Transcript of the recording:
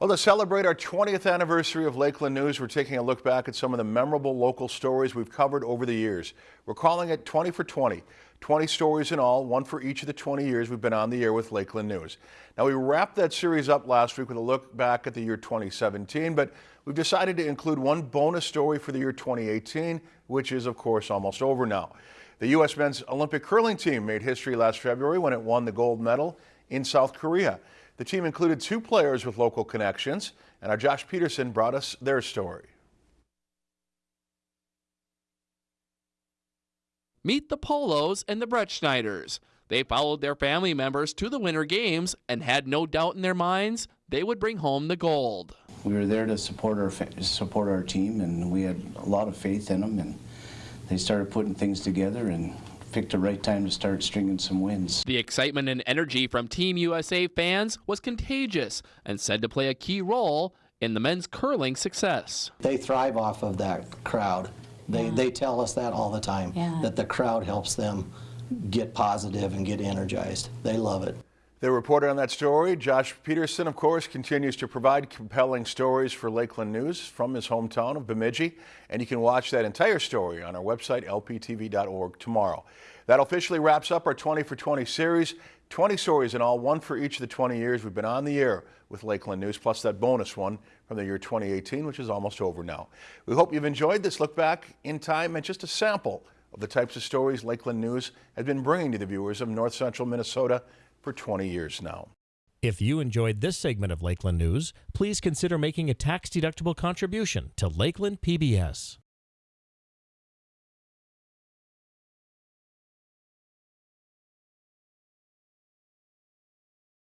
Well, to celebrate our 20th anniversary of Lakeland News, we're taking a look back at some of the memorable local stories we've covered over the years. We're calling it 20 for 20. 20 stories in all, one for each of the 20 years we've been on the air with Lakeland News. Now, we wrapped that series up last week with a look back at the year 2017, but we've decided to include one bonus story for the year 2018, which is, of course, almost over now. The U.S. men's Olympic curling team made history last February when it won the gold medal in South Korea. The team included two players with local connections, and our Josh Peterson brought us their story. Meet the Polos and the Brettschneiders. They followed their family members to the Winter Games and had no doubt in their minds they would bring home the gold. We were there to support our support our team, and we had a lot of faith in them. And they started putting things together, and picked the right time to start stringing some wins. The excitement and energy from Team USA fans was contagious and said to play a key role in the men's curling success. They thrive off of that crowd. They, yeah. they tell us that all the time, yeah. that the crowd helps them get positive and get energized. They love it. The reporter on that story, Josh Peterson, of course, continues to provide compelling stories for Lakeland News from his hometown of Bemidji, and you can watch that entire story on our website, lptv.org, tomorrow. That officially wraps up our 20 for 20 series. 20 stories in all, one for each of the 20 years we've been on the air with Lakeland News, plus that bonus one from the year 2018, which is almost over now. We hope you've enjoyed this look back in time and just a sample of the types of stories Lakeland News has been bringing to the viewers of north central Minnesota for 20 years now. If you enjoyed this segment of Lakeland News, please consider making a tax-deductible contribution to Lakeland PBS.